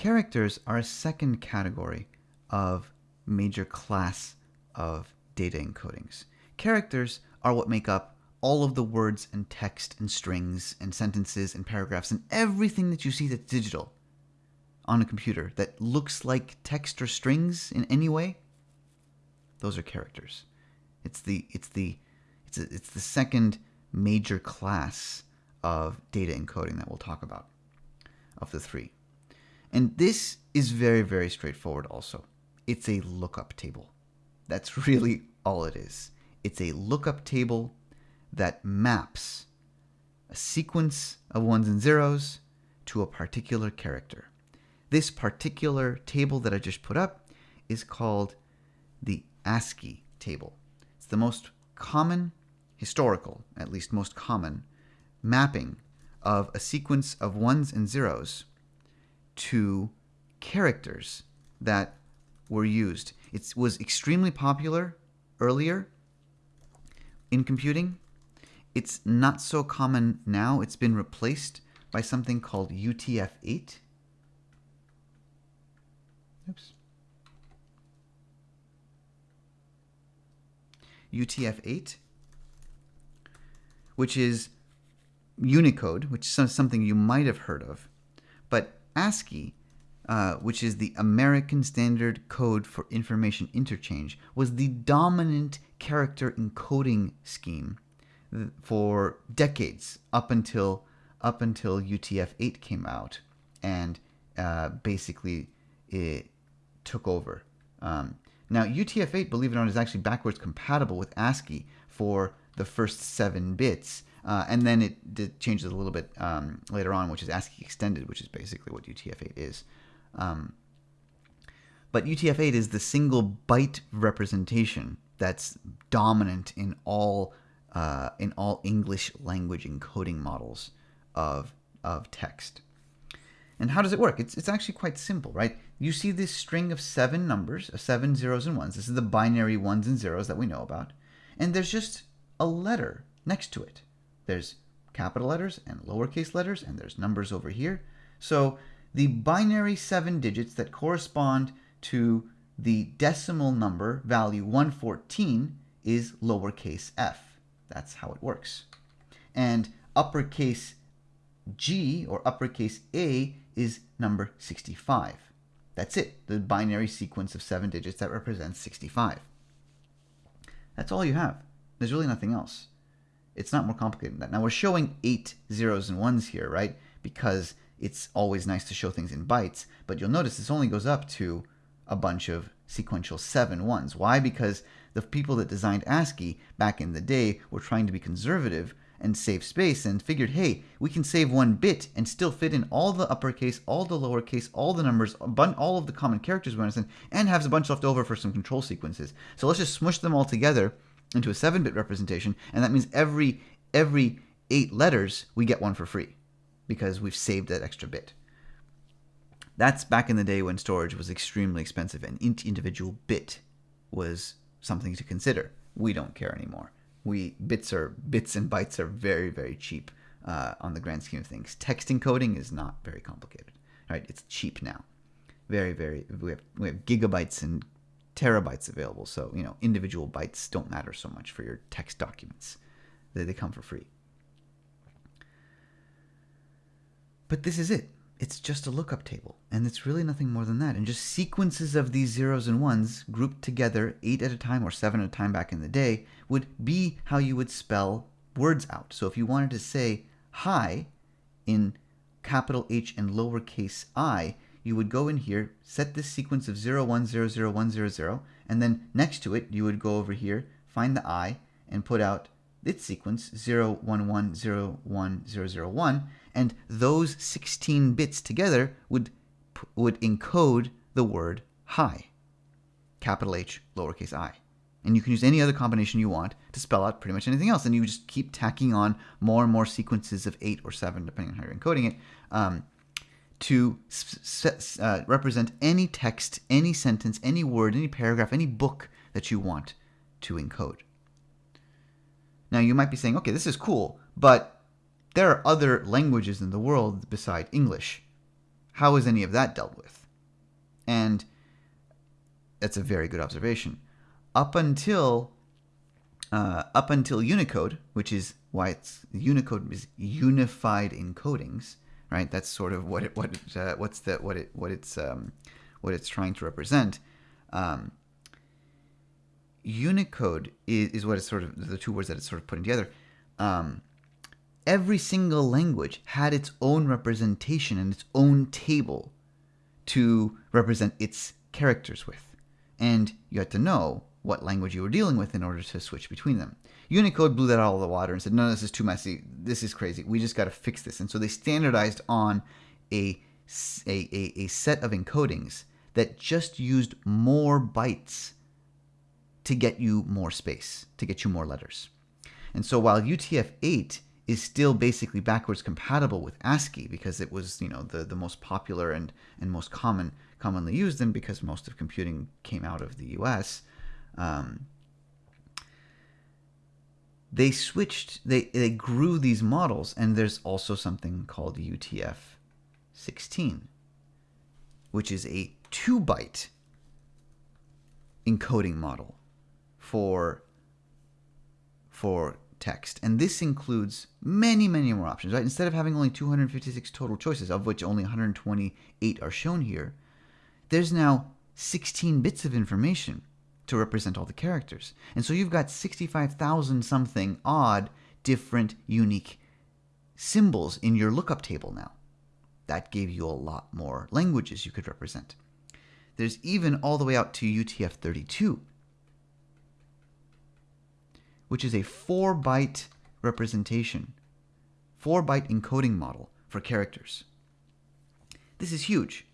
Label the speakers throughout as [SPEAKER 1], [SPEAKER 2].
[SPEAKER 1] Characters are a second category of major class of data encodings. Characters are what make up all of the words and text and strings and sentences and paragraphs and everything that you see that's digital on a computer that looks like text or strings in any way. Those are characters. It's the it's the it's a, it's the second major class of data encoding that we'll talk about of the three. And this is very very straightforward also. It's a lookup table. That's really all it is. It's a lookup table that maps a sequence of ones and zeros to a particular character. This particular table that I just put up is called the ASCII table. It's the most common, historical, at least most common, mapping of a sequence of ones and zeros to characters that were used. It was extremely popular earlier in computing. It's not so common now. It's been replaced by something called UTF-8. Oops. UTF-8, which is Unicode, which is something you might have heard of. But ASCII, uh, which is the American Standard Code for Information Interchange, was the dominant character encoding scheme for decades up until up until UTF-8 came out and uh, basically it took over. Um, now UTF-8, believe it or not, is actually backwards compatible with ASCII for the first seven bits. Uh, and then it changes a little bit um, later on, which is ASCII extended, which is basically what UTF-8 is. Um, but UTF-8 is the single byte representation that's dominant in all uh, in all English language encoding models of of text. And how does it work? It's, it's actually quite simple, right? You see this string of seven numbers, of seven zeros and ones. This is the binary ones and zeros that we know about. And there's just a letter next to it. There's capital letters and lowercase letters, and there's numbers over here. So the binary seven digits that correspond to the decimal number value 114 is lowercase f. That's how it works. And uppercase G or uppercase A is number 65. That's it, the binary sequence of seven digits that represents 65. That's all you have. There's really nothing else. It's not more complicated than that. Now we're showing eight zeros and ones here, right? Because it's always nice to show things in bytes, but you'll notice this only goes up to a bunch of sequential seven ones. Why? Because the people that designed ASCII back in the day were trying to be conservative and save space and figured, hey, we can save one bit and still fit in all the uppercase, all the lowercase, all the numbers, all of the common characters we understand, and have a bunch left over for some control sequences. So let's just smush them all together into a 7-bit representation, and that means every every eight letters we get one for free because we've saved that extra bit. That's back in the day when storage was extremely expensive and each individual bit was something to consider. We don't care anymore. We bits are bits and bytes are very very cheap uh, on the grand scheme of things. Text encoding is not very complicated. Right? It's cheap now. Very very we have we have gigabytes and terabytes available. So you know individual bytes don't matter so much for your text documents. They, they come for free. But this is it it's just a lookup table, and it's really nothing more than that. And just sequences of these zeros and ones grouped together, eight at a time or seven at a time back in the day, would be how you would spell words out. So if you wanted to say hi in capital H and lowercase i, you would go in here, set this sequence of 0, 1, 0, 0, 1, 0, 0, and then next to it, you would go over here, find the i, and put out its sequence 0, 1, 1, 0, 1, 0, 0, 1, and those 16 bits together would would encode the word hi, capital H, lowercase i. And you can use any other combination you want to spell out pretty much anything else. And you just keep tacking on more and more sequences of eight or seven, depending on how you're encoding it, um, to uh, represent any text, any sentence, any word, any paragraph, any book that you want to encode. Now, you might be saying, okay, this is cool, but there are other languages in the world beside English. How is any of that dealt with? And that's a very good observation. Up until uh, up until Unicode, which is why it's Unicode is unified encodings, right? That's sort of what it what it, uh, what's the what it what it's um, what it's trying to represent. Um, Unicode is, is what it's sort of the two words that it's sort of putting together. Um, every single language had its own representation and its own table to represent its characters with. And you had to know what language you were dealing with in order to switch between them. Unicode blew that out of the water and said, no, this is too messy. This is crazy. We just got to fix this. And so they standardized on a, a, a, a set of encodings that just used more bytes to get you more space, to get you more letters. And so while UTF-8 is still basically backwards compatible with ASCII because it was, you know, the, the most popular and, and most common commonly used and because most of computing came out of the US, um, they switched, they, they grew these models, and there's also something called UTF 16, which is a two byte encoding model for for text. And this includes many, many more options, right? Instead of having only 256 total choices, of which only 128 are shown here, there's now 16 bits of information to represent all the characters. And so you've got 65,000 something odd different unique symbols in your lookup table now. That gave you a lot more languages you could represent. There's even all the way out to UTF-32, which is a 4-byte representation, 4-byte encoding model for characters. This is huge,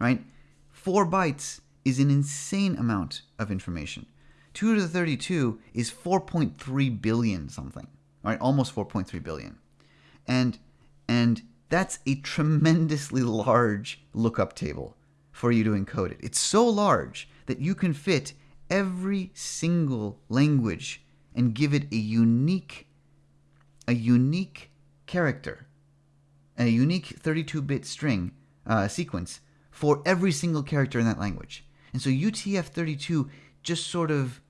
[SPEAKER 1] right? 4 bytes is an insane amount of information. 2 to the 32 is 4.3 billion something, right? Almost 4.3 billion. And and that's a tremendously large lookup table for you to encode it. It's so large that you can fit every single language and give it a unique a unique character a unique 32-bit string uh, sequence for every single character in that language. And so UTF-32 just sort of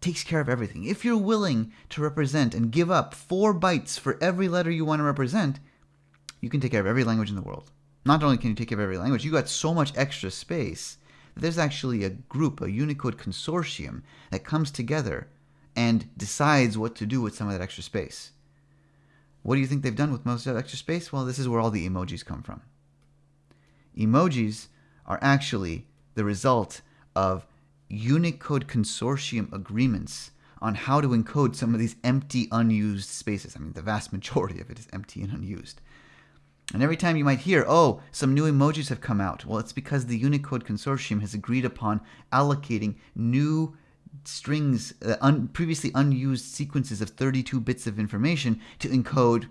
[SPEAKER 1] takes care of everything. If you're willing to represent and give up four bytes for every letter you want to represent, you can take care of every language in the world. Not only can you take care of every language, you got so much extra space there's actually a group, a Unicode consortium that comes together and decides what to do with some of that extra space. What do you think they've done with most of that extra space? Well, this is where all the emojis come from. Emojis are actually the result of Unicode consortium agreements on how to encode some of these empty, unused spaces. I mean, the vast majority of it is empty and unused. And every time you might hear, oh, some new emojis have come out, well, it's because the Unicode consortium has agreed upon allocating new strings, uh, un previously unused sequences of 32 bits of information to encode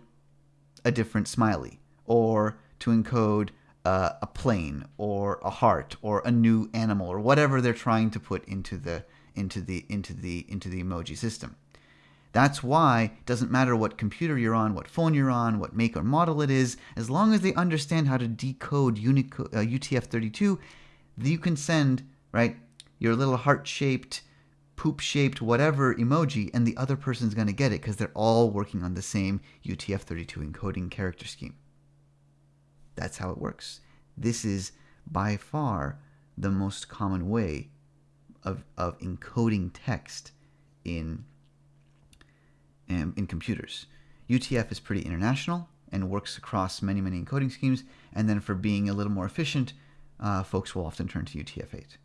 [SPEAKER 1] a different smiley or to encode uh, a plane or a heart or a new animal or whatever they're trying to put into the into the into the into the emoji system. That's why it doesn't matter what computer you're on, what phone you're on, what make or model it is, as long as they understand how to decode uh, UTF-32, you can send right your little heart-shaped poop shaped whatever emoji, and the other person's going to get it because they're all working on the same UTF-32 encoding character scheme. That's how it works. This is by far the most common way of, of encoding text in, in, um, in computers. UTF is pretty international and works across many, many encoding schemes. And then for being a little more efficient, uh, folks will often turn to UTF-8.